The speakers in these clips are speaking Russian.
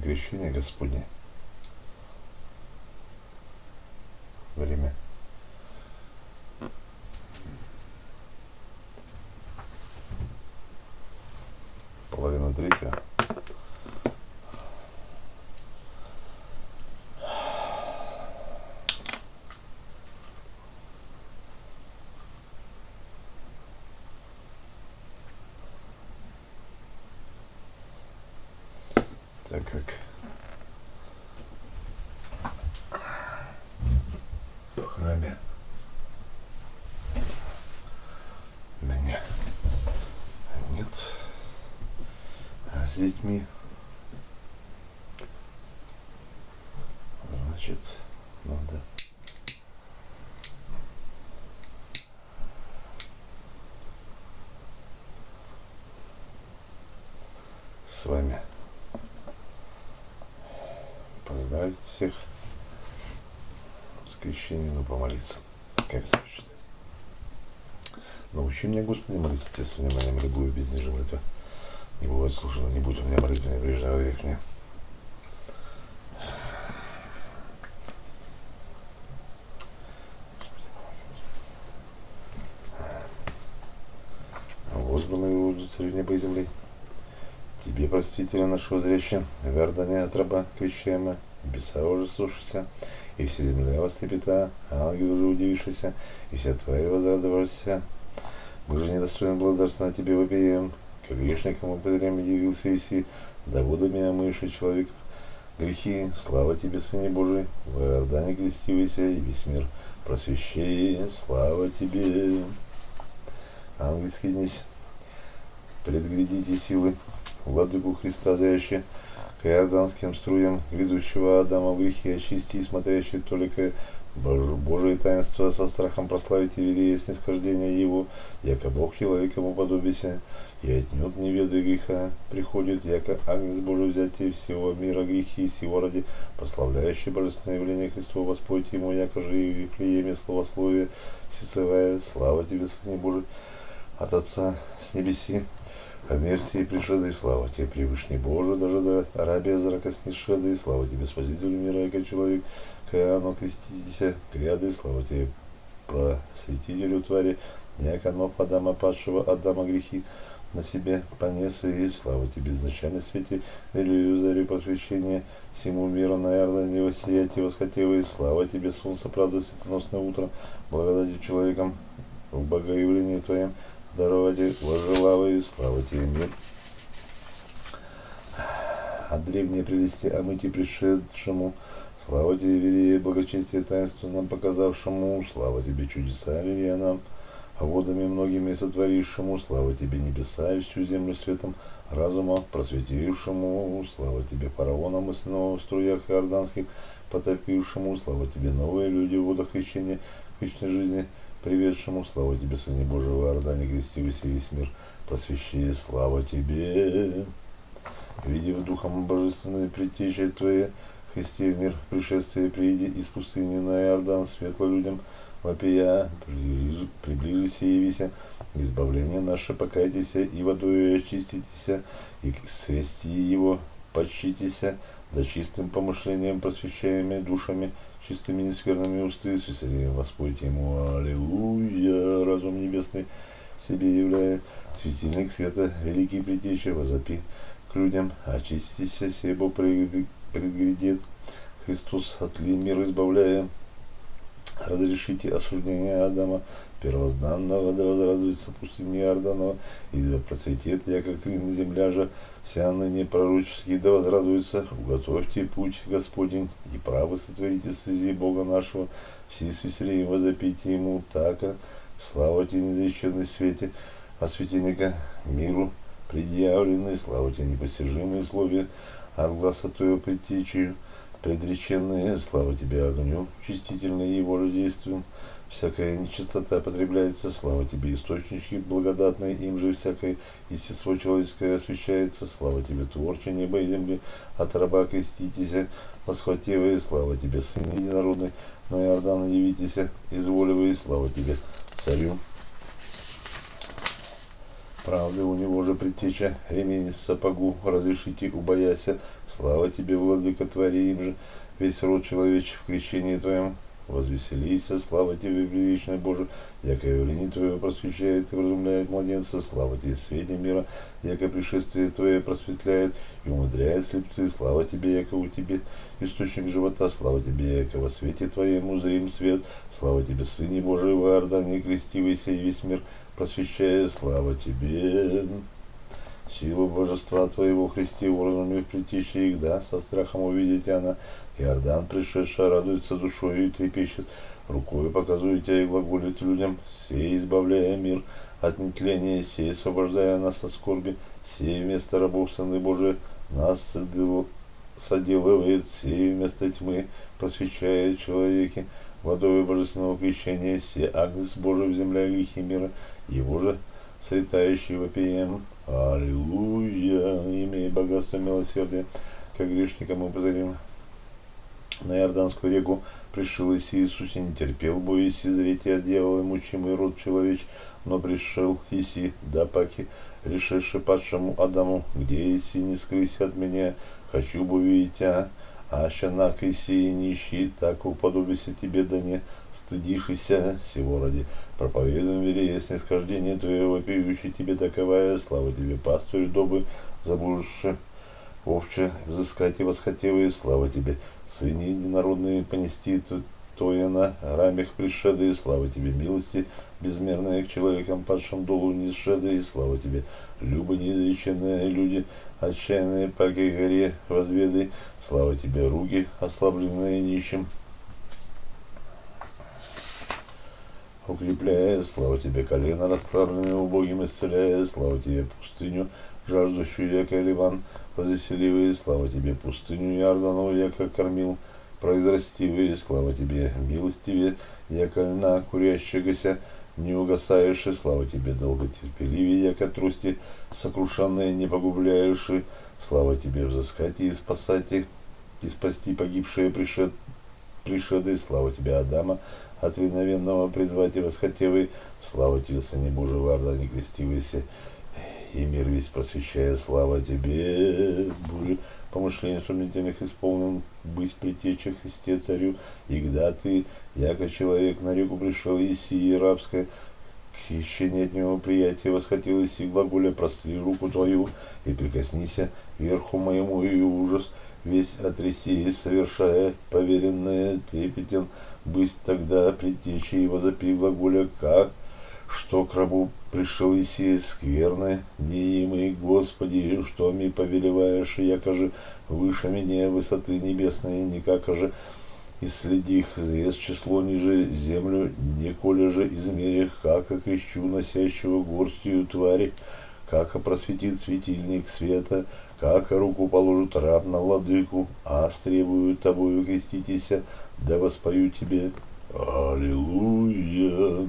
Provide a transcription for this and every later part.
крещение Господне. Время. Половина третья. так как в храме меня нет, а с детьми значит надо с вами поздравить всех с крещением, но помолиться. Как почитать. Научи меня, Господи, молиться Тебе с вниманием, любую без нижней молитвы. Не бывает слушано, не будь у меня молитвы, не прежнего век мне. Господи, моего царю земли. Тебе, простителя нашего зряща, вердане от раба крещаема, небеса уже слушайся, и вся земля вострепета, ангел уже удивившийся, и вся тварь возрадовавшаяся. Мы же недостойны благодарствовать Тебе вопием, как грешникам употребим явился Иси, да водами омывший человек грехи, слава Тебе, Сыне Божий, в Иордане крестивайся, и весь мир просвещай, слава Тебе. Ангельский днесь, предглядите силы, Владыку Христа, дающий к иорданским струям грядущего Адама в грехе очисти смотрящий только Божие таинство со страхом прославить и велие снисхождение Его, яко Бог человеком уподобися, и отнюдь не ведая греха приходит, яко Агнец Божий взятие всего мира грехи и сего ради, прославляющий божественное явление Христова, Господь Ему, яко же и в Вифлееме словословие сецевая, слава Тебе, Сыне Божий, от Отца с небеси, о мерсии пришедой, слава тебе, превышний Боже, даже до Арабия зрака снишедой, слава тебе, Спасителю мира, яко человек, Каано креститеся, кряды, слава тебе, просветителю твари, яко ног Адама падшего, Адама грехи, на себе понес и слава тебе, изначально свете, велию зарю просвещения, всему миру, наверное, не воссиять и восхотевый, слава тебе, солнце, правда, светоносное утро, благодати человеком в богоявлении твоем, здоровья, возжелаваю, слава тебе, мир. А древние прелести омыти пришедшему, слава тебе, велие благочестие таинство нам показавшему, слава тебе, чудеса велия нам, водами многими сотворившему, слава тебе, небеса и всю землю светом разума просветившему, слава тебе, фараонам и снова в струях иорданских потопившему, слава тебе, новые люди в водах крещения вечной жизни, приведшему, слава тебе, Сыне Божьего, Иордане, крестивайся весь мир, просвещи, слава тебе. Видев Духом Божественной предтечи Твоей, Христе в мир пришествие приди из пустыни на Иордан, светло людям, вопия, приближися и явися, избавление наше покайтесь, и водой очиститесь, и к его почтитесь, да чистым помышлением, просвещаемыми душами, чистыми нескверными усты, с весельем воспойте ему, аллилуйя, разум небесный себе являя, светильник света, великий притеча, возопи к людям, очиститесь, себо предгрядет, Христос от ли мир избавляя, разрешите осуждение Адама, первозданного, да возрадуется пустыни Иорданова, и да процветет, яко клин земля же, вся ныне пророческий, да возрадуется, уготовьте путь Господень, и право сотворите стези Бога нашего, все с весельем возопите Ему, така, слава тебе, неизреченный свете, а светильника миру предъявленный, слава тебе, непостижимые условия, от глаза твоего предтечию, предреченные, слава тебе огню, чистительные его же действием, всякая нечистота потребляется, слава тебе, источники благодатные, им же всякое естество человеческое освящается, слава тебе, творче неба и земли, от раба креститесь, восхватевые, слава тебе, сын единородный, на Иордан явитесь, изволивые, слава тебе, царю. Правда, у него же предтеча, ремень сапогу, разрешите убояся. Слава тебе, владыка, твори им же весь род человечий в крещении твоем. Возвеселися, слава тебе, величный Боже, яко явление Твое просвещает и вразумляет младенца, слава тебе, свете мира, яко пришествие Твое просветляет и умудряет слепцы, слава тебе, яко у тебе источник живота, слава тебе, яко во свете Твоем узрим свет, слава тебе, Сыне Божий, в Иордане, крестивайся и весь мир просвещая, слава тебе. Силу божества Твоего Христе, уразумев притечи их, да, со страхом увидеть она, Иордан, пришедший, радуется душою и трепещет, рукой показывает тебя и глаголит людям, сей избавляя мир от нетления, сей освобождая нас от скорби, сей вместо рабов Сыны Божии нас соделывает, сей вместо тьмы просвещает человеки, водой божественного крещения, сей агнец Божий в земле грехи мира, его же сретающий вопием. Аллилуйя, имея богатство милосердия, как грешникам мы подарим. На Иорданскую реку пришел Иисус и не терпел боясь зреть от дьявола мучимый род человеч, но пришел Иси, да паки, решивший падшему Адаму, где Иси не скрысь от меня, хочу бы увидеть тебя, а щенак Иси нищий, так уподобися тебе, да не стыдишься всего ради. Проповедуем вере снисхождение твоего вопиющий тебе таковая, слава тебе, пастырь добрый, заблудший овче, взыскать и восхотевые, слава тебе, сыне единородные понести Твое на рамях пришедые, слава тебе, милости безмерные к человекам падшим долу низшедые, слава тебе, любо неизреченные люди, отчаянные по горе возведы, слава тебе, руки, ослабленные нищим, укрепляя, слава тебе, колено расслабленные убогим исцеляя, слава тебе, пустыню, жаждущую яко Ливан, Возвеселивые, слава тебе, пустыню Иордану, яко кормил, произрастивые, слава тебе, милостивее, яко льна курящегося, не угасаешь, и слава тебе, долготерпеливее, яко трусти, сокрушенные, не погубляешь, и слава тебе, взыскать и спасать их, и спасти погибшие пришед, пришеды, слава тебе, Адама, от виновенного призвать и восхотевый, слава тебе, Сыне Божий, варда, не крестивайся, и мир весь просвещая, слава тебе, Боже, помышление сумнительных исполнен, быть притеча Христе царю, и когда ты, яко человек, на реку пришел, и сии рабское, хищение от него приятия восхотелось, и глаголя простри руку твою, и прикоснися верху моему, и ужас весь отряси, совершая поверенное трепетен, быть тогда предтечи и возопи глаголя, как что к рабу пришел Иси скверны, неимый Господи, что ми повелеваешь, яко же выше меня высоты небесные, никак же и следих звезд число ниже землю, неколе же измерих, как ищу носящего горстью твари, как просветит светильник света, как руку положит раб на владыку, а стребуют тобою креститеся, да воспою тебе. Аллилуйя!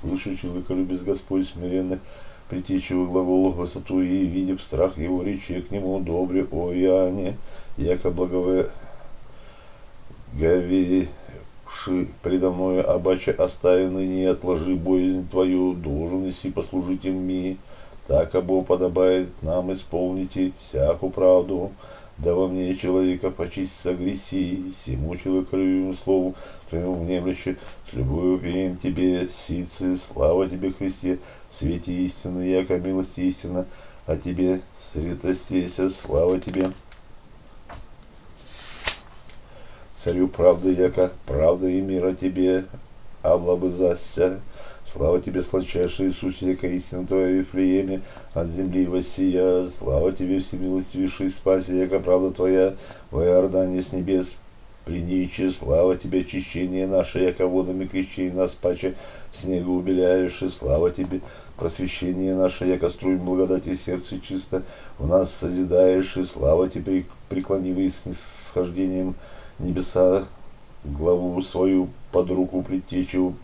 Слышащий выколюбец Господь смиренно притечивый глаголу высоту и, видев страх его речи к нему добре, о Иоанне, яко благове говевши предо мною, обаче остави ныне отложи боязнь твою, должен иси послужить им ми, так обо подобает нам исполните всякую правду, да во мне человека почистить агрессии, всему человеколюбивому слову твоему внемлюще, с любовью пеем тебе, сицы, слава тебе, Христе, свете истины, яко милости истина, а тебе, святостейся, слава тебе. Царю правды, яко правда и мира тебе, облабызася, Слава тебе, сладчайший Иисус, яко истина твоя Вифлееме, от земли воссия. Слава тебе, всемилостивейший спаси, яко правда твоя в Иордане с небес. Приничи, слава тебе, очищение наше, яко водами крещей нас паче снегу убеляешь, и слава тебе, просвещение наше, яко струем благодати сердце чисто, в нас созидаешь, и слава тебе, преклонивый с схождением небеса, главу свою под руку предтечу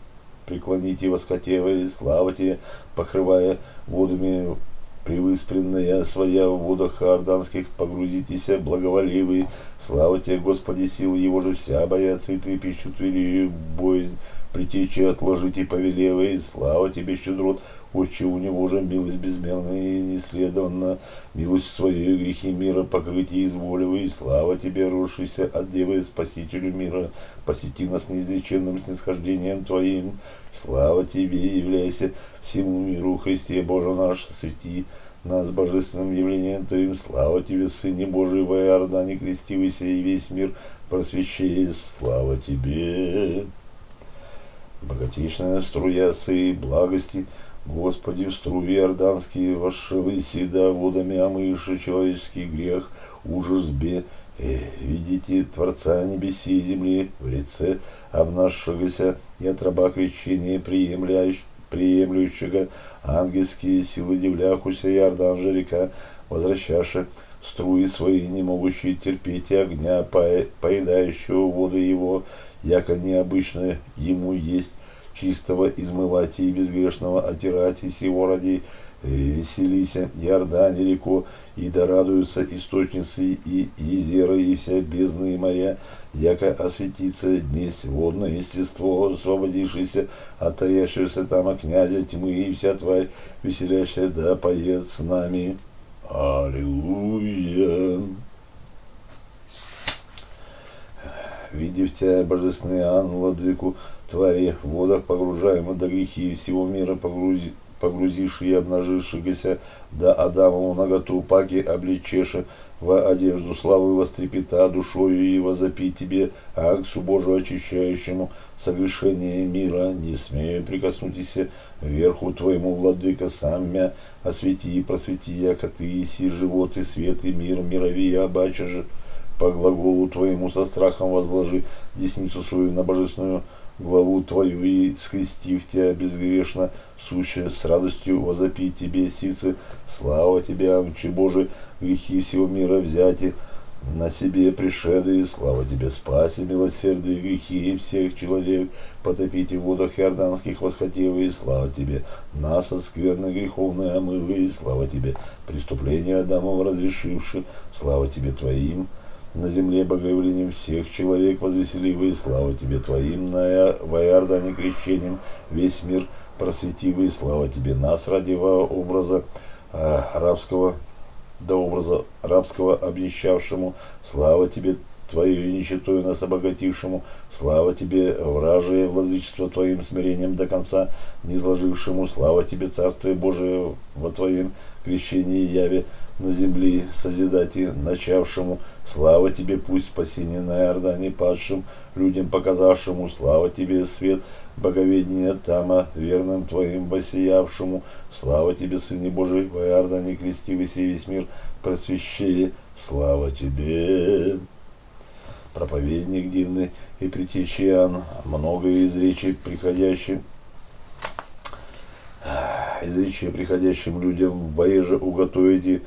преклоните воскотевые, славите, покрывая водами превыспренная своя в водах иорданских, погрузитесь, благоволивый. Слава Господи, силы его же вся боятся и трепещут велию боязнь. Притечи отложите повелевой, слава тебе, щедрот, Отче, у него же милость безмерная и неследованна, милость свою грехи мира покрытие изволивы, и слава тебе, рушися от Девы Спасителю мира, посети нас неизреченным снисхождением Твоим, слава тебе, являйся всему миру, Христе Боже наш, свети нас божественным явлением Твоим, слава тебе, Сыне Божий, во Иордане крестивайся, и весь мир просвещай, слава тебе. Богатейшная струя сей благости, Господи, в струе Иорданские вошел и седа водами омывши человеческий грех, ужас бе, э, видите Творца небеси и земли, в реце обнашшегося и от раба крещения приемляющего, приемлющего ангельские силы дивляхуся Иордан же река, возвращавши струи свои, не могущие терпеть и огня, поедающего воды его, яко необычно ему есть чистого измывать и безгрешного отирать, и сего ради э, веселися, Иордане реко, и да радуются источницы и езеры, и вся бездны и моря, яко осветится днесь водное естество, освободившееся от таящегося там князя тьмы, и вся тварь веселящая, да поет с нами. Аллилуйя! Видев тебя, божественный Ан, владыку, твари в водах погружаемых до грехи всего мира погрузи, погрузивши и обнажившихся. До Адамову наготу паки обличеши. В одежду славы вострепета душою и возопи тебе, Аксу Божию очищающему. Согрешение мира, не смею прикоснуться верху твоему, владыка, сам мя. Освети и просвети, яко ты иси живот и свет и мир, мирови, обаче же по глаголу твоему со страхом возложи десницу свою на божественную главу твою и скрестив тебя безгрешно, суще с радостью возопить тебе, сицы, слава тебе, амчи Боже, грехи всего мира взяти, на себе пришеды, слава тебе, спаси, милосердие, грехи всех человек, потопите в водах иорданских восхотевые, слава тебе, нас от скверны греховные омывые, слава тебе, преступления Адамов разрешивши, слава тебе твоим, на земле богоявлением всех человек возвеселивый, слава тебе твоим, на Ваярдане крещением. Весь мир просветивый, слава тебе. Нас ради образа э, рабского, до образа рабского обнищавшему, слава тебе Твою нищетою нас обогатившему, слава Тебе, вражие владычество Твоим смирением до конца, не изложившему, слава Тебе, Царствие Божие во Твоем крещении яве, на земле созидати начавшему, слава тебе, пусть спасение на Иордане падшим, людям показавшему, слава тебе, свет боговедения Тама, верным твоим воссиявшему, слава тебе, Сыне Божий, в Иордане крестивый сей весь мир просвещее, слава тебе. Проповедник дивный и притечиан, много из речи приходящим изречия приходящим людям, воеже уготовите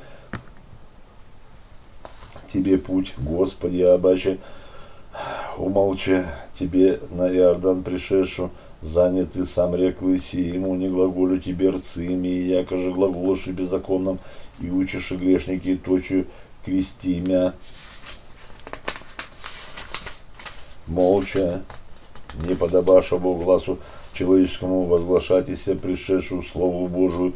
тебе путь, Господи, обаче умолчи тебе на Иордан пришедшу, занятый сам рек лыси, ему не глаголю тебе рцами, и яко же глаголоши беззаконным, и учишь и грешники точу крести мя. Молча, не подобаша Богу глазу человеческому возглашать и пришедшую Слову Божию,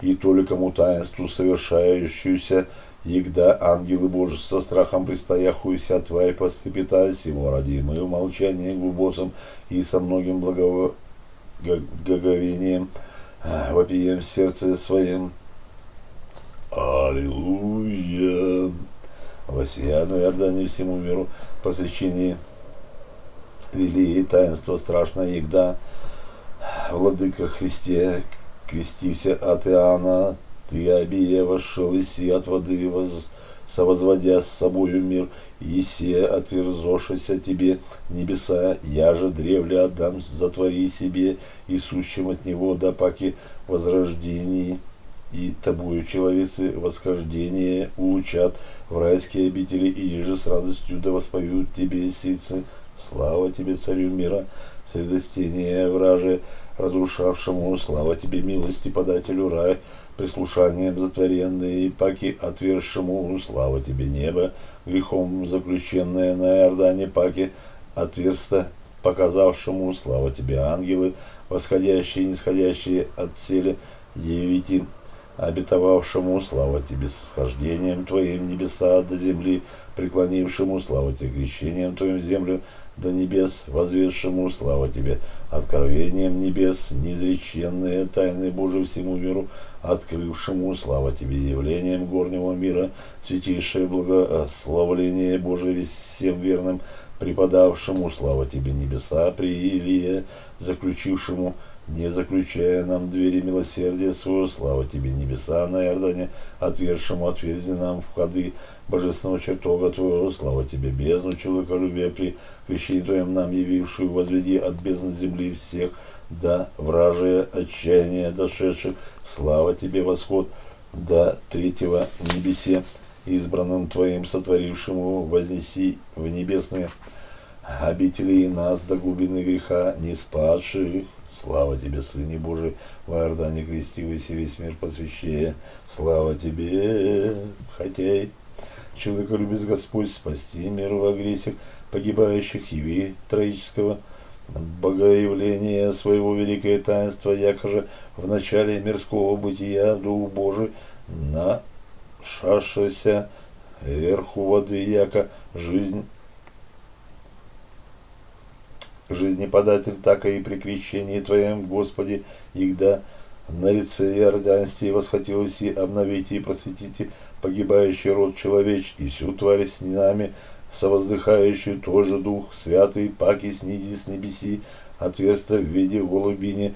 и толикому таинству совершающуюся, Егда ангелы Божьи со страхом предстояхую вся тварь поскрепета сего ради мы в молчании глубоком и со многим благоговением а, вопием в сердце своем. Аллилуйя! Восия на Иордане всему миру посвящение вели и таинство страшное Егда, Владыка Христе, крестився от Иоанна, ты, вошел, и от воды, воз, совозводя с собою мир, Есея, отверзошися тебе небеса, я же древле отдам, затвори себе, и сущим от него до паки возрождений, и тобою человецы восхождение улучат. В райские обители, и же с радостью да воспоют тебе сицы, слава тебе, царю мира, средостение враже, разрушавшему, слава тебе, милости подателю рай, прислушанием затворенные паки отвершему, слава тебе, небо, грехом заключенное на Иордане паки, отверста показавшему, слава тебе, ангелы, восходящие и нисходящие от сели, явите обетовавшему, слава тебе, схождением твоим небеса до земли, преклонившему, слава тебе, крещением твоим землю до небес, возведшему, слава тебе, откровением небес, неизреченные тайны Божии всему миру, открывшему, слава тебе, явлением горнего мира, святейшее благословление Божие всем верным, преподавшему, слава тебе, небеса, при Илие, заключившему, не заключая нам двери милосердия своего, слава тебе, небеса на Иордане, отвершему, отверзи нам входы божественного чертога твоего, слава тебе, бездну человеколюбия при крещении твоем нам явившую, возведи от бездны земли всех, да вражие отчаяние дошедших, слава тебе, восход до третьего небесе, избранным твоим сотворившему, вознеси в небесные обители и нас до глубины греха не спадших, Слава тебе, Сыне Божий, в Иордане крестивайся весь мир посвящая. Слава тебе, хотей. Человека любит Господь спасти мир в агрессиях погибающих яви троического богоявления своего великое таинство, якоже в начале мирского бытия Дух Божий на шашися верху воды, яко жизнь жизнеподатель, так и при крещении Твоем, Господи, игда на лице Иорданстве восхотелось и обновите и просветите погибающий род человеч и всю тварь с нами, совоздыхающую тоже Дух Святый, паки сниди с небеси, отверстия в виде голубини,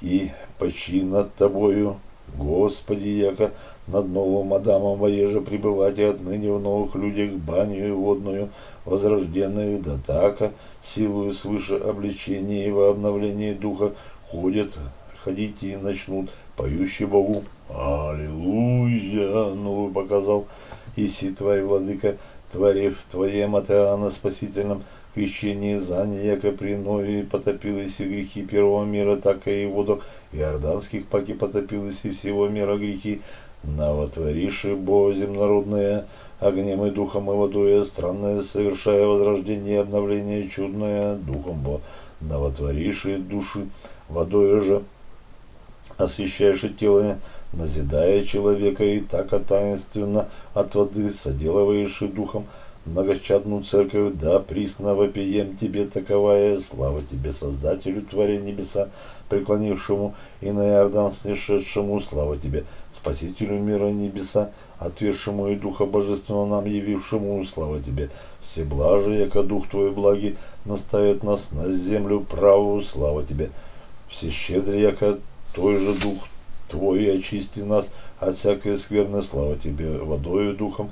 и почи над Тобою, Господи, яко над новым Адамом воеже пребывать и отныне в новых людях баню водную, возрожденных, да така, силою свыше обличения и во обновлении духа ходят, ходите и начнут, поющие Богу. Аллилуйя! Ну, показал, Иси, тварь, владыка, твари в твоем от спасительном крещении заня, яко при Нове потопилось и грехи первого мира, так и воду иорданских паки потопилось и всего мира грехи, новотвориши Бо земнородные, огнем и духом и водой, странное, совершая возрождение и обновление чудное, духом Бо новотвориши души, водой же освещаешь тело, назидая человека и так таинственно от воды соделываешь и духом, многочадную церковь, да присно вопием тебе таковая, слава тебе, Создателю творя небеса, преклонившему и на Иордан снешедшему, слава тебе, Спасителю мира небеса, отвершему и Духа Божественного нам явившему, слава тебе, все блажи, яко Дух Твой благи, наставит нас на землю правую, слава тебе, все щедрые, яко Твой же Дух Твой очисти нас от всякой скверной, слава тебе, водою Духом,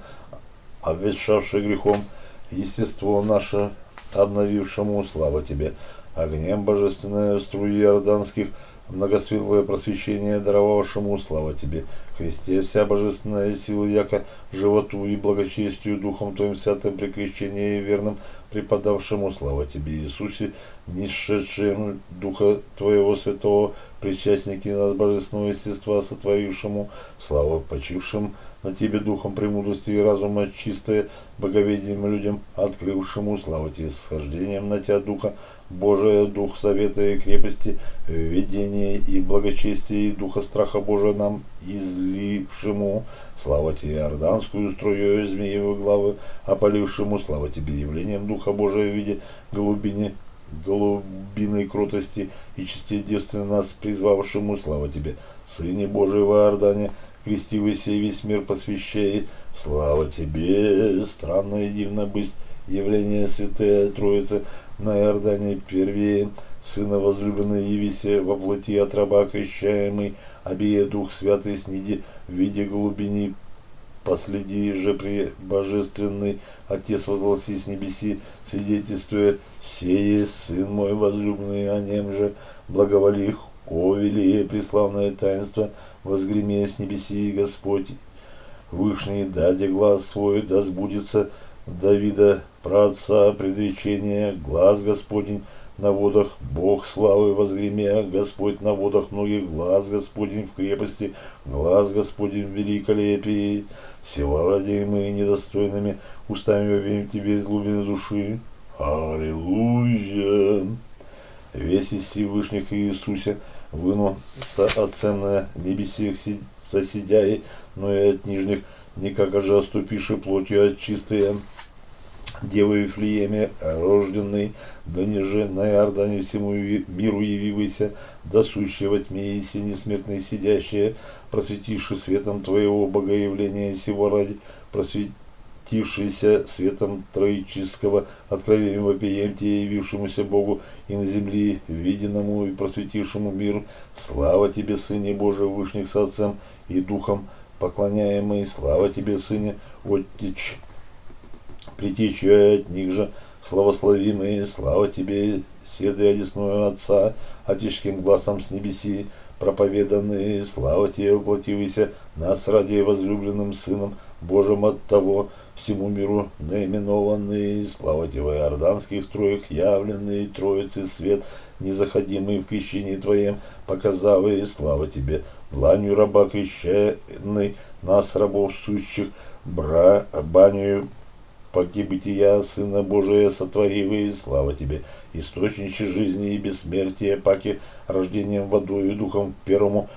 обветшавший грехом, естество наше, обновившему, слава тебе, огнем божественное струи иорданских, многосветлое просвещение, даровавшему, слава тебе, Христе, вся божественная сила, яко животу и благочестию Духом Твоим святым при крещении и верным, преподавшему, слава тебе, Иисусе, несшедшему Духа Твоего Святого, причастники нас божественного естества, сотворившему, слава почившим на Тебе Духом премудрости и разума, чистое боговедением людям, открывшему, слава Тебе, схождением на Тебя Духа, Божия, Дух Совета и крепости, видения и благочестия, и Духа Страха Божия нам излившему, слава Тебе, Иорданскую струю змеевой главы, опалившему, слава Тебе, явлением Духа Божия в виде голубини, голубиной кротости и чисте девственно нас призвавшему, слава Тебе, Сыне Божий в Иордане, крестивайся и весь мир посвящай, слава Тебе, странно и дивно быть явление Святая Троицы на Иордане первее, Сына возлюбленный явися во плоти от раба крещаемый, обея Дух Святый сниди в виде голубини, последи же при божественный Отец возгласи с небеси, свидетельствуя, сее Сын мой возлюбленный, о нем же благоволих, о велие преславное таинство, возгремя с небеси Господь, Вышний, даде глаз свой, да сбудется. Давида, праотца, предречение, глаз Господень, на водах, Бог славы возгремя, Господь на водах многих, глаз Господень в крепости, глаз Господень в великолепии. Села мы недостойными, устами вопим Тебе из глубины души. Аллилуйя! Весь из Всевышних Иисусе вынул со отцем на небесех соседяй, но и от нижних, никак же оступиши плотью от чистые Девы Вифлееме, рожденный, да ниже на Иордане всему миру явивайся, да сущая во тьме и сине смертной сидящая, просветивши светом Твоего богоявления сего ради, просветившийся светом троического откровением вопием Тебе, явившемуся Богу и на земле, виденному и просветившему миру. Слава Тебе, Сыне Божий, Вышних с Отцем и Духом, поклоняемый, слава Тебе, Сыне, Оттич, притечет от них же. Славословимые, слава тебе, седы одесную Отца, отеческим глазом с небеси, проповеданные, слава тебе, уплативайся нас ради возлюбленным Сыном Божьим от того, всему миру наименованный, слава тебе, в иорданских строях явленный, Троицы свет, незаходимый в крещении Твоем, показавый, слава тебе, дланью раба крещенный, нас, рабов сущих, бра, баню паки бытия, Сына Божия, сотворивый, слава Тебе, источниче жизни и бессмертия, паки рождением водою и духом первому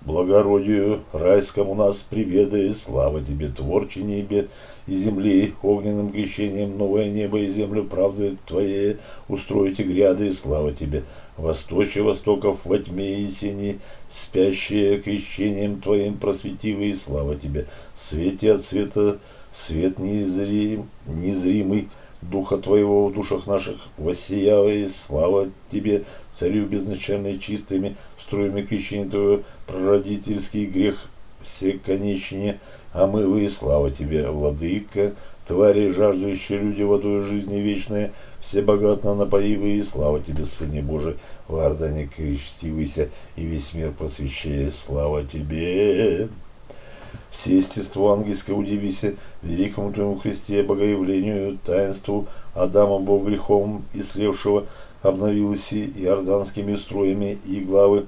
благородию райскому нас приведай, слава Тебе, творче небе и земли, огненным крещением новое небо и землю правды Твоей устроите гряды, слава Тебе, восточе востоков во тьме и сени, спящие крещением Твоим просветивый, слава Тебе, свете от света свет незрим, незримый, Духа Твоего в душах наших воссиявай, слава Тебе, Царю безначальный, чистыми струями крещения Твоего, прародительский грех все конечнее, а мы вы, слава Тебе, Владыка, твари, жаждущие люди водой жизни вечной, все богатно напоивые, слава Тебе, Сыне Божий, в Ордане крестивайся, и весь мир просвещай, слава Тебе. Все естество ангельское удивися великому Твоему Христе, богоявлению, таинству Адама Бог грехом и слевшего, обновилось и иорданскими строями и главы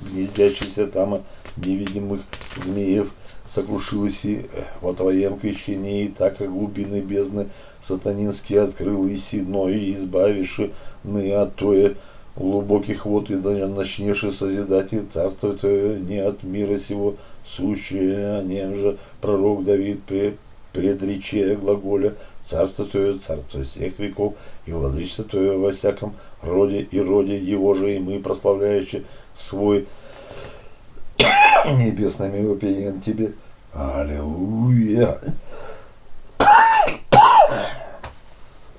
гнездящихся там невидимых змеев, сокрушилась и во Твоем крещении, так как глубины бездны сатанинские открыл и но и избавивши от Тое, глубоких вод и начнешь созидать и царство Твое не от мира сего, сущее, о нем же. Пророк Давид при предрече глаголя «Царство Твое, царство всех веков, и владычество Твое во всяком роде и роде Его же, и мы, прославляющие свой небесным вопием Тебе. Аллилуйя!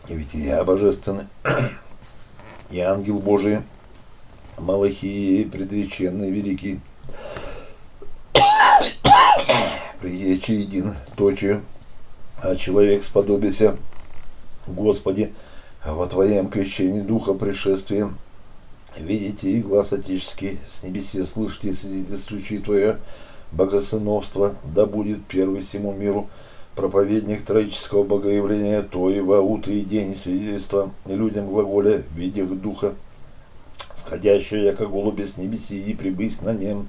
И ведь я божественный, и ангел Божий, Малахии, предреченный, великий, приечи един точи, а человек сподобися, Господи, во Твоем крещении Духа пришествием, видите и глаз отеческий с небесе слышите свидетельствующий Твое богосыновство, да будет первый всему миру, проповедник троического богоявления, то и во утро и день свидетельства людям глаголя, видях духа, сходящего, яко голуби с небеси, и прибыть на нем.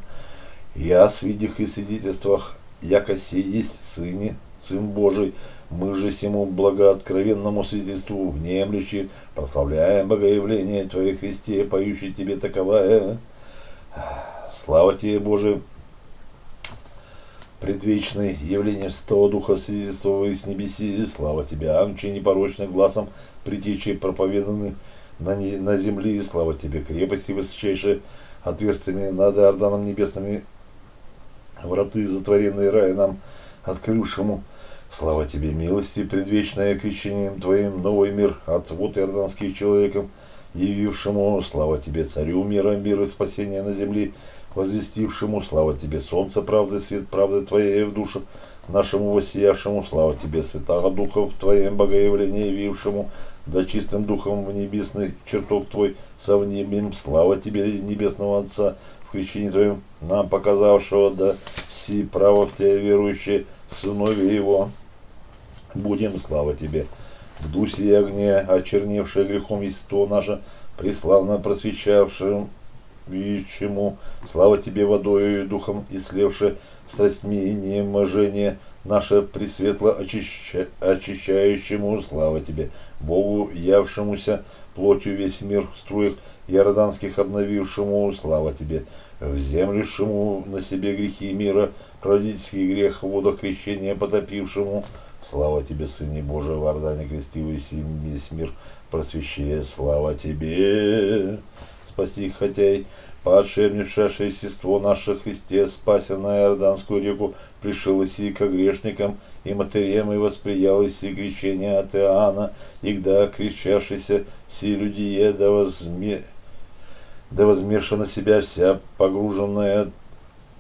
Я с видях и свидетельствах, яко сей есть Сыне, Сын Божий, мы же всему благооткровенному свидетельству внемлющи, прославляем богоявление Твое Христе, поющий Тебе таковая. Слава Тебе, Боже, предвечный, явлением Святого Духа свидетельствовал с небеси, слава Тебе, Амче, непорочным глазом, притечи проповеданы на, не, на земле, слава Тебе, крепости высочайшие, отверстиями над Иорданом небесными, враты затворенные рая нам, открывшему, слава Тебе, милости, предвечное крещением Твоим, новый мир от вот иорданских человеком, явившему, слава Тебе, Царю мира, мира спасения на земле, возвестившему, слава тебе, солнце правды, свет правды твоей в душах нашему воссиявшему, слава тебе, святого духа в твоем богоявлении явившему, да чистым духом в небесный чертог твой совнебим, слава тебе, небесного Отца, в крещении твоем, нам показавшего, да все право в тебя верующие, сынове его, будем, слава тебе, в дусе и огне, очерневшее грехом естество наше, преславно просвещавшим и чему, слава тебе водою и духом, и слевшее страстьми и неможение наше пресветло очища, очищающему, слава тебе, Богу, явшемуся плотью весь мир в струях иорданских обновившему, слава тебе, вземлившему на себе грехи мира, родительский грех в водах крещения потопившему, слава тебе, Сыне Божий, в Ордане крестивый весь мир просвещая, слава тебе, спаси хотя и падшее внешавшее естество наше Христе, спася на Иорданскую реку, пришел и ко грешникам, и матерям, и восприял и крещение от Иоанна, и когда крещавшийся все люди, да возме да возмешана себя вся погруженная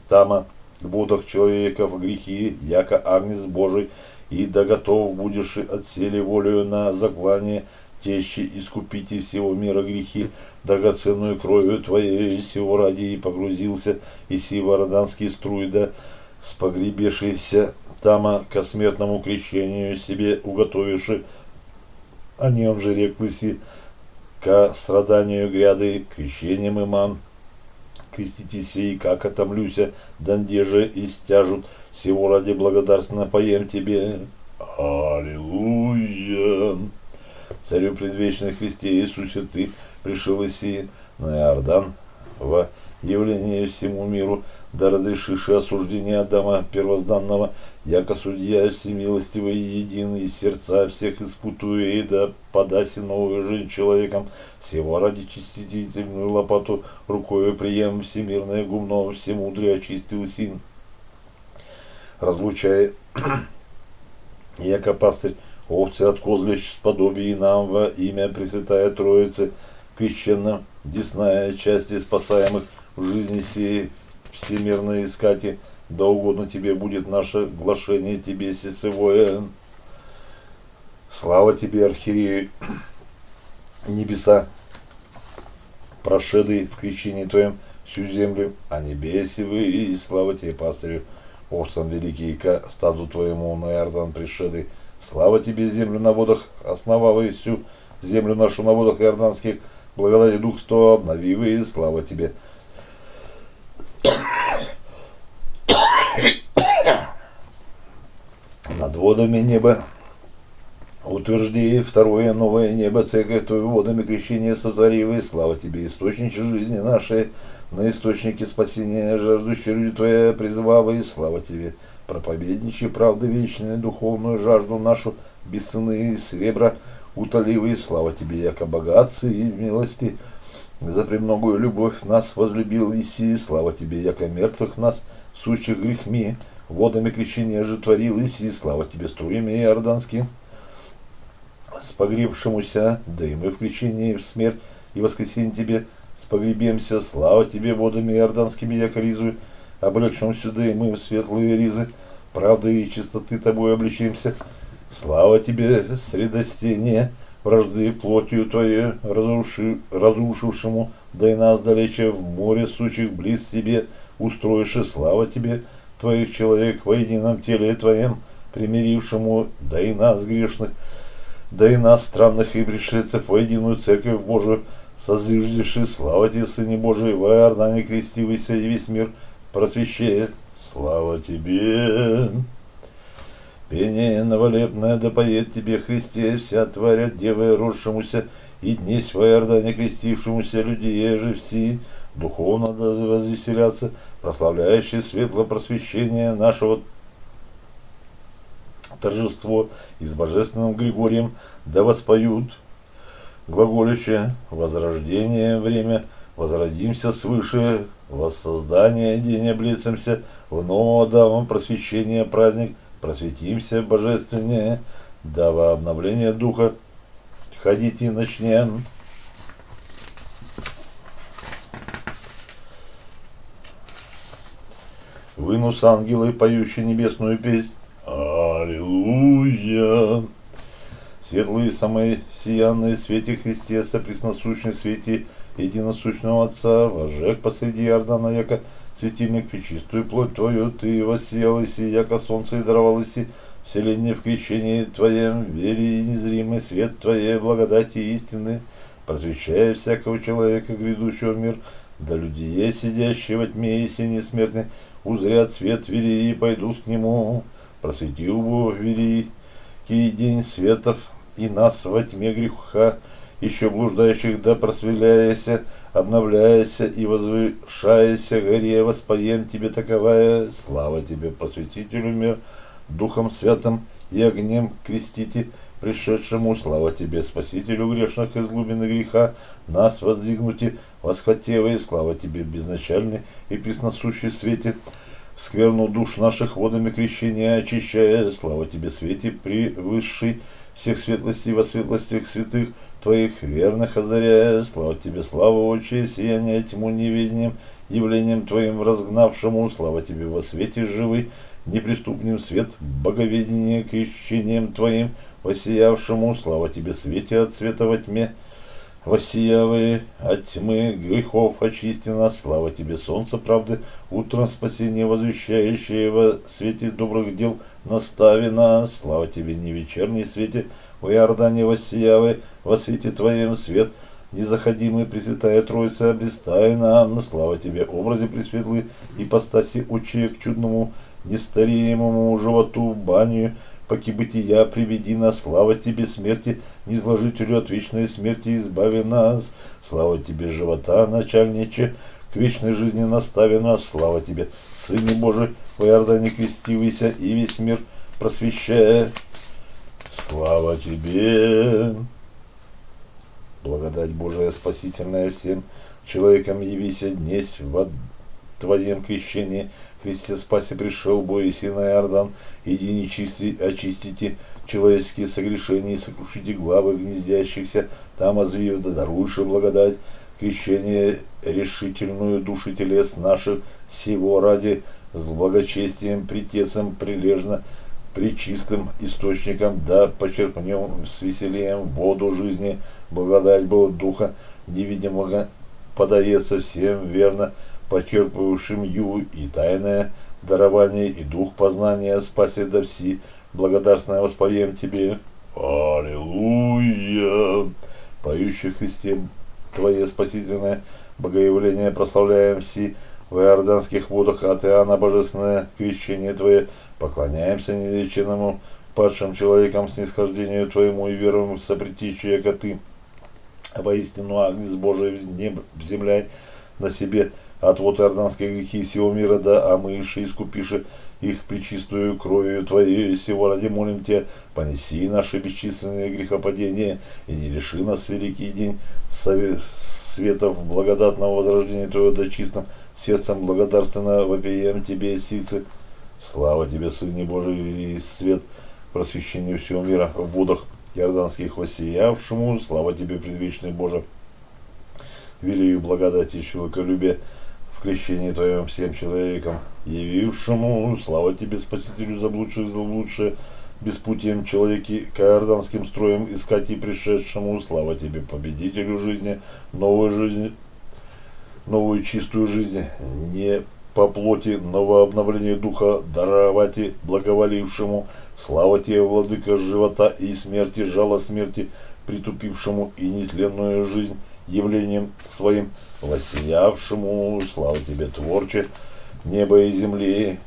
тама в водах человека в грехи, яко агнец Божий, и да готов будешь отсели волею на заклание тещи, искупите всего мира грехи, драгоценную кровью твоей, всего ради и погрузился, и сива роданские струи, да с погребешися тама ко смертному крещению себе уготовивши, о нем же реклыси, ко страданию гряды, крещением имам. Креститесь и как отомлюся, данде же и стяжут, всего ради благодарственно поем тебе. Аллилуйя! Царю предвечный Христе Иисусе ты пришел иси на Иордан во явление всему миру, да разрешишь осуждение Адама первозданного, яко судья всемилостивый и единый, сердца всех испутуя, и да подаси новую жизнь человеком, всего ради чистительную лопату рукою прием всемирное гумно, всемудрее очистил син. Разлучая, яко пастырь, овцы от козлищ сподобие нам во имя Пресвятая Троицы, крещенным, десная части спасаемых в жизни сей всемирной искати, да угодно тебе будет наше глашение тебе сесевое. Слава тебе, архиерею, небеса, прошедый в крещении твоем всю землю, а небеси вы, и слава тебе, пастырю, овцам великий, ко стаду твоему на Иордан пришедый, слава тебе, землю на водах, основал и всю землю нашу на водах иорданских, благодати дух сто, обнови и слава тебе, над водами неба. Утвержди второе новое небо, церковь твою водами крещения сотворивы, слава тебе, источники жизни нашей, на источнике спасения жаждущие люди твоя призывавы, слава тебе, проповедничи правды вечной, духовную жажду нашу, без цены серебра утоливы, слава тебе, яко богатцы и милости, за премногую любовь нас возлюбил Иси, слава тебе, яко мертвых нас, сущих грехми, водами крещения же творил Иси, слава тебе, струями иорданским, с погребшемуся, да и мы в крещении в смерть и воскресенье тебе спогребемся, слава тебе водами иорданскими, яко ризу, облегшим сюда и мы светлые ризы, правды и чистоты тобой обличимся, слава тебе, средостение, вражды плотью твоей, разруши, разрушившему, да и нас далече в море сучих близ себе, устроишь. Слава тебе, твоих человек во едином теле твоем, примирившему, да и нас грешных, да и нас странных и пришельцев во единую церковь Божию, созиждеши, слава тебе, Сыне Божий, во Иордане крестивайся и весь мир просвещает. Слава тебе! Пение новолепное да поет тебе, Христе, вся тварь от девы росшемуся, и днесь в Иордане крестившемуся людей же все, духовно да возвеселятся, прославляющие светло просвещение нашего торжество и с божественным Григорием да воспоют глаголище возрождение время, возродимся свыше, воссоздание день облицемся, в нового дамам просвещение праздник – просветимся божественнее, да во обновление духа ходить и начнем. Вынус ангелы, поющие небесную песнь. Аллилуйя! Светлые самые сиянные свете Христе, сопресносущный свете единосущного Отца, возжег посреди Иордана, яко светильник, чистую плоть твою, ты воссиял и яко солнце и даровал иси, вселение в крещении Твоем, вере и незримый свет Твоей благодати истины, просвещая всякого человека, грядущего в мир, да людей, сидящие во тьме и сине смертны, узрят свет вели и пойдут к нему. Просвети, Бог, великий день светов, и нас во тьме греха, еще блуждающих да просвеляяся, обновляяся и возвышаяся. Горе, воспоем тебе таковая, слава тебе, посвятителю мир, Духом Святым и огнем крестите, пришедшему, слава тебе, Спасителю грешных из глубины греха, нас воздвигнути, восхотевые, слава тебе, безначальный и пресносущий свете, скверну душ наших водами крещения очищая, слава тебе, свете превысший всех светлостей во светлостях святых твоих верных озаряя, слава тебе, слава Отче, сияние тьму неведением, явлением твоим разгнавшему, слава тебе во свете живый, неприступным свет боговедения крещением твоим, воссиявшему, слава тебе, свете от света во тьме, воссиявы от тьмы грехов очисти нас, слава тебе, солнце правды, утром спасение возвещающее во свете добрых дел настави нас, слава тебе, не вечерней свете, в Иордане воссиявы, во свете твоем свет, незаходимый Пресвятая Троица, обрестай нам, слава тебе, образе Пресветлый, ипостаси учи к чудному, нестареемому животу баню, поки бытия приведи нас, слава тебе смерти, не зложителю от вечной смерти избави нас, слава тебе живота, начальниче, к вечной жизни настави нас, слава тебе, Сыне Божий, в Иордане крестивайся и весь мир просвещая. Слава тебе! Благодать Божия спасительная всем человекам явися днесь в Твоем крещении, Христе спаси пришел, бой сына Иордан, иди нечисти, очистите человеческие согрешения и сокрушите главы гнездящихся, там озвию, да даруешь благодать, крещение решительную души телес наших, всего ради с благочестием, притецем прилежно, причистым источником, да почерпнем с весельем воду жизни, благодать Бога Духа, невидимого подается всем верно, почерпывавшим ю и тайное дарование, и дух познания спаси до все, благодарственное воспоем тебе. Аллилуйя! Поющий Христе Твое спасительное богоявление прославляем все в иорданских водах от Иоанна Божественное крещение Твое, поклоняемся нелеченному падшим человекам снисхождению Твоему и веруем в сопретичие, яко Ты, воистину Агнец Божий, небо, земля на себе, отвод иорданские грехи всего мира, да омыши, искупиши их причистую кровью Твоей, всего ради молим Тебя, понеси наши бесчисленные грехопадения, и не лиши нас великий день светов благодатного возрождения Твоего, да чистым сердцем благодарственно вопием Тебе, сицы. Слава Тебе, Сыне Божий, и свет просвещению всего мира в водах иорданских воссиявшему, слава Тебе, предвечный Боже, велию благодати и человеколюбия, в крещении Твоем всем человекам, явившему, слава Тебе, Спасителю заблудших, заблудшие, беспутием человеки, каорданским строем искать и пришедшему, слава Тебе, победителю жизни, новую жизнь, новую чистую жизнь, не по плоти, новообновление духа даровать и благоволившему, слава Тебе, владыка живота и смерти, жало смерти, притупившему и нетленную жизнь, явлением своим, воссиявшему, слава тебе, Творче, небо и земли,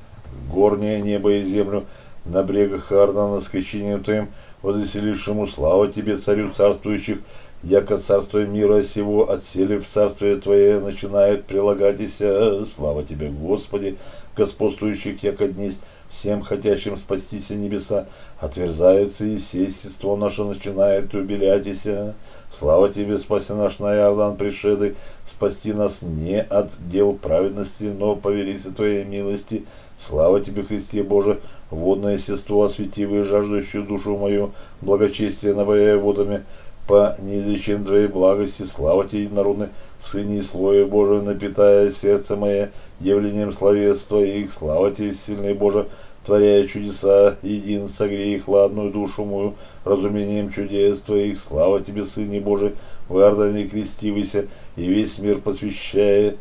горнее небо и землю, на брегах Иордана скачением твоим, возвеселившему, слава тебе, царю царствующих, яко царство мира сего, отсели в царствие Твое, начинает прилагатися, слава Тебе, Господи, господствующих, яко днесь, всем хотящим спастися небеса, отверзаются и все естество наше начинает убелятися. Слава Тебе, спаси наш на Иордан пришедый, спасти нас не от дел праведности, но по Твоей милости. Слава Тебе, Христе Боже, водное естество, осветивое жаждущую душу мою, благочестие напояя водами, по неизреченной Твоей благости, слава Тебе, единородный Сыне и Слое Божие, напитая сердце мое явлением словес Твоих, слава Тебе, сильный Боже, творяя чудеса, един согрей хладную душу мою, разумением чудес Твоих, слава Тебе, Сыне Божий, в Иордане крестивайся, и весь мир посвящая,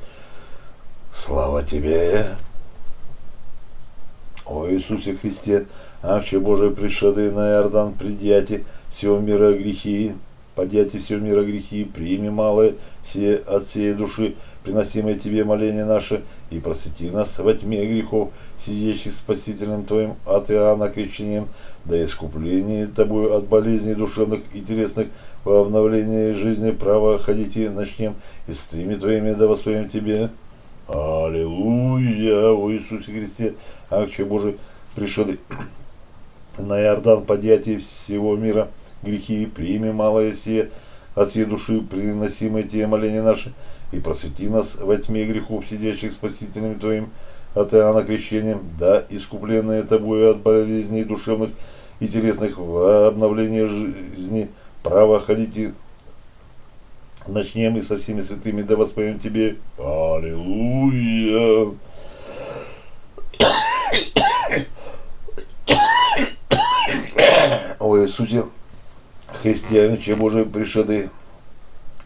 слава Тебе. О Иисусе Христе, Акче Божий пришедый на Иордан, придяти всего мира грехи, подяти всего мира грехи, прими малые все от всей души, приносимые тебе моления наши, и просвети нас во тьме грехов, сидящих спасителем Твоим от Иоанна крещением, да искупление Тобою от болезней душевных и телесных, во обновлении жизни право ходите начнем, и стриме Твоими да воспоем Тебе. Аллилуйя, о Иисусе Христе, Акче Божий, пришедший на Иордан подъятие всего мира, грехи, прими малое сие, от всей души приносимые те моления наши, и просвети нас во тьме грехов, сидящих спасителями Твоим, от Иоанна крещением, да, искупленные Тобою от болезней душевных и телесных в обновлении жизни, право ходите начнем и со всеми святыми, да воспоем Тебе. Аллилуйя. О Иисусе Христе, Че Божий пришеды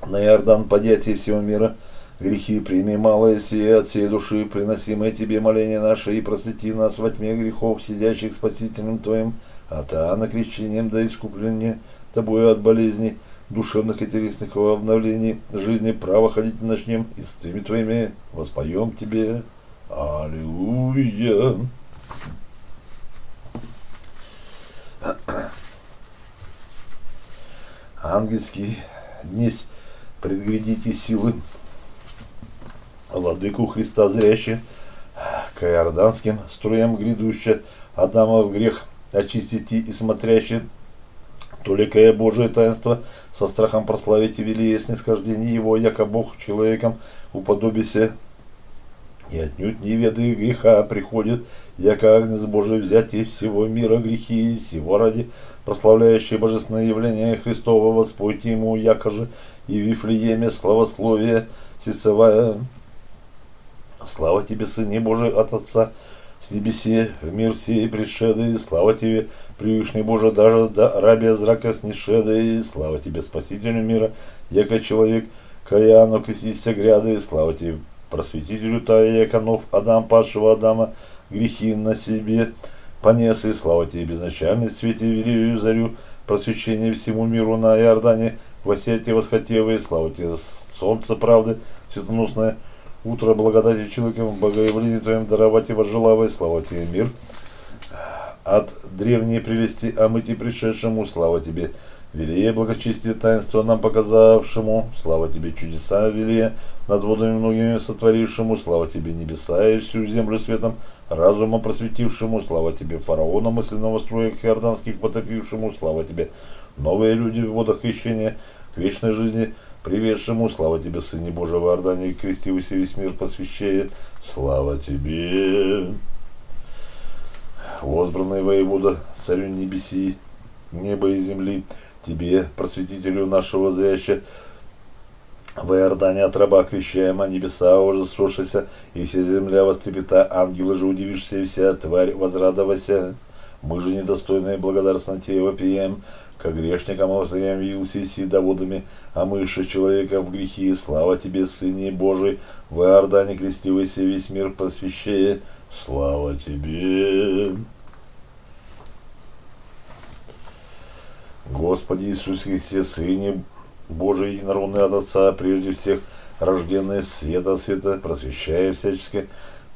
на Иордан подятие всего мира, грехи прими малое сие от всей души, приносимое Тебе моление наше, и просвети нас во тьме грехов, сидящих Спасителем Твоим, от Иоанна крещением до искупления Тобою от болезней, душевных и телесных в обновлении жизни право ходить начнем, и с теми Твоими воспоем Тебе. Аллилуйя. Ангельский днесь предгрядите силы. Владыку Христа зряще, к иорданским струям грядуще, Адама в грех очистите и смотряще, Толикое Божие таинство, со страхом прославите велие снисхождение его, яко Бог человеком уподобися, и отнюдь не веды греха приходит, яко Агнец Божий взять и всего мира грехи, и всего ради прославляющие божественное явление Христова, воспойте ему, яко же и в Вифлееме славословие сецевая. Слава тебе, Сыне Божий, от Отца, с небесе, в мир сей пришедый, слава тебе, Превышний Боже, даже до рабия зрака снишедый, слава тебе, Спасителю мира, яко человек, каяну крестися гряды, слава тебе, просветителю Тая Яконов, Адам, падшего Адама, грехи на себе понес, и слава тебе, безначальный свете, велию зарю, просвещение всему миру на Иордане, во свете восхотевые, слава тебе, солнце правды, светоносное, утро благодати человеком, богоявлению твоим даровать и возжелавай, слава тебе, мир. От древней прелести омыти пришедшему, слава тебе, велие благочестие таинства нам показавшему, слава тебе, чудеса велие, над водами многими сотворившему, слава тебе, небеса и всю землю светом, разумом просветившему, слава тебе, фараона мысленного строя иорданских потопившему, слава тебе, новые люди в водах крещения, к вечной жизни, приведшему, слава тебе, Сыне Божьего Иордания, и крестившийся весь мир посвящает, слава тебе. Возбранный воевода, царю небеси, неба и земли, тебе, просветителю нашего зряща, в Иордане от раба крещаема, небеса ужасушися, и вся земля вострепета, ангелы же удивишься, и вся тварь возрадовася. Мы же недостойные благодарственно тебе вопием, как грешникам алтарям явился и доводами, а мыши человека в грехи, слава тебе, Сыне Божий, в Иордане крестивайся весь мир просвещая, слава тебе. Господи Иисус Христе, Сыне Божий, единородный от Отца, прежде всех рожденный света света, просвещая всячески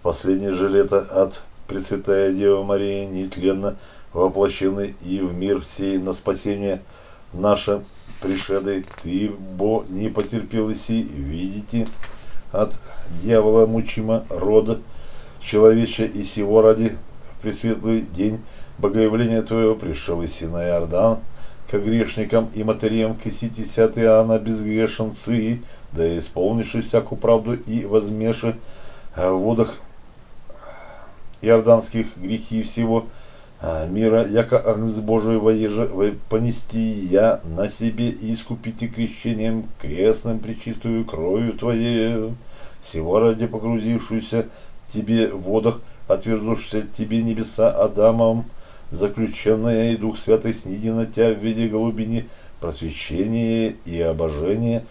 последнее же лето от Пресвятая Дева Мария, нетленно воплощены и в мир сей на спасение наше пришедой, ты, бо, не потерпел иси, видите, от дьявола мучима рода человеча и сего ради в пресветлый день богоявления твоего пришел иси на Иордан, к грешникам и матерям креститесь от Иоанна безгрешенцы, да исполнивши всякую правду и возмеши в водах иорданских грехи всего, а, мира, яко Агнец Божий воеже, понести я на себе и искупите крещением крестным причистую кровью Твоею, всего ради погрузившуюся Тебе в водах, отвернувшись Тебе небеса Адамом, заключенная и Дух Святый сниди на Тебя в виде голубини, просвещение и обожение,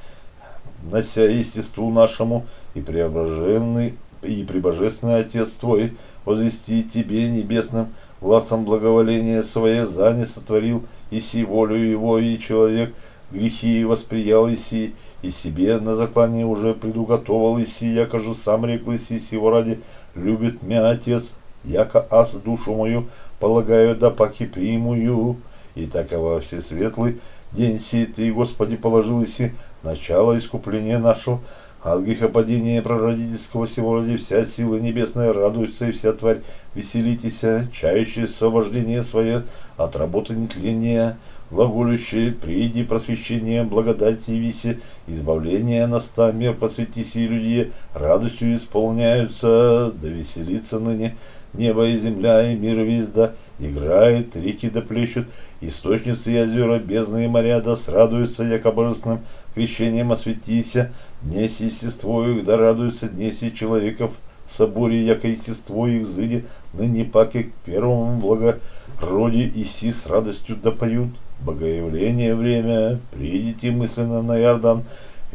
нося естеству нашему, и преображенный и прибожественный Отец Твой возвести Тебе небесным глазом благоволения свое за не сотворил, и си волю Его, и человек грехи восприял, и си, и себе на заклание уже предуготовал, и си, яко же сам рекл, и си, сего ради любит меня Отец, яко аз душу мою полагаю, да паки примую, и такова всесветлый день сей ты, Господи, положил, и си, начало искупления нашего, от грехопадения прародительского сего ради вся сила небесная радуется, и вся тварь веселитесь, чающая освобождение свое от работы нетления, глаголющие, приди просвещение, благодати и виси, избавление наста, мир посвятися и люди, радостью исполняются, да веселится ныне небо и земля, и мир весь да играет, реки да плещут, источницы и озера, бездны и моря да срадуются, яко божественным крещением осветися, днеси естество их, да радуются днеси человеков, соборе, яко естество их зыди, ныне паки к первому благороде и си с радостью да поют. Богоявление время, придите мысленно на Иордан,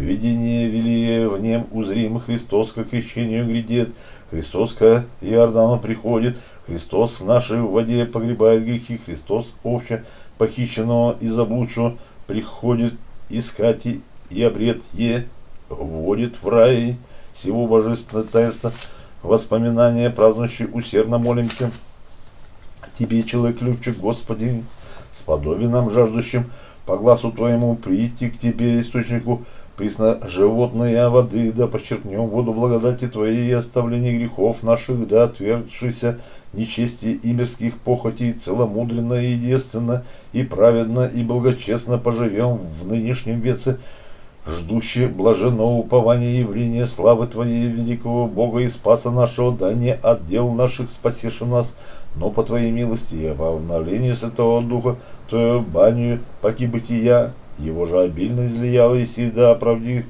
видение велие в нем узрим, Христос к крещению грядет, Христос к Иордану приходит, Христос в нашей воде погребает грехи, Христос обще похищенного и заблудшего приходит искать и, и обред е, вводит в рай всего божественного таинства, воспоминания празднующие усердно молимся. Тебе, человек любчик, Господи, сподоби нам жаждущим по глазу Твоему прийти к Тебе, источнику присно животные воды, да почерпнем воду благодати Твоей и оставление грехов наших, да отвергшися нечестие и мирских похотей, целомудренно и девственно, и праведно, и благочестно поживем в нынешнем веце, ждущие блаженного упования явления славы Твоей, великого Бога и Спаса нашего, да не отдел наших спасеши нас, но по Твоей милости и по обновлению Святого Духа, Твою баню поки бытия, его же обильно излиял и всегда оправдив,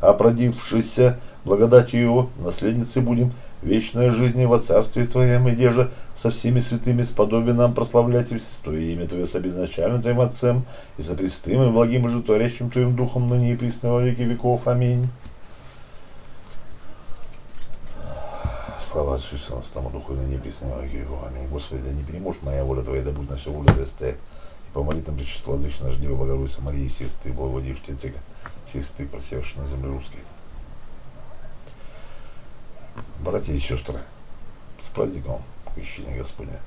оправдившийся благодатью Его, наследницы будем вечной жизни во Царстве Твоем, и же со всеми святыми сподоби нам прославлять и святое имя Твое с обезначальным Твоим Отцем, и со престым и благим и животворящим Твоим Духом, ныне и присно во веки веков. Аминь. Слава Отцу и Сыну, Духу, и ныне и во веки веков. Аминь. Господи, да не переможет моя воля Твоя, да будет на все воля Твоя. И по молитвам Пречистой Владычи наш Дева Богородица Марии, всех святых, благоводивших Тебя, всех святых, просевших на земле русской. Братья и сестры, с праздником Крещения Господня.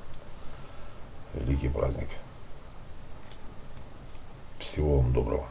Великий праздник. Всего вам доброго.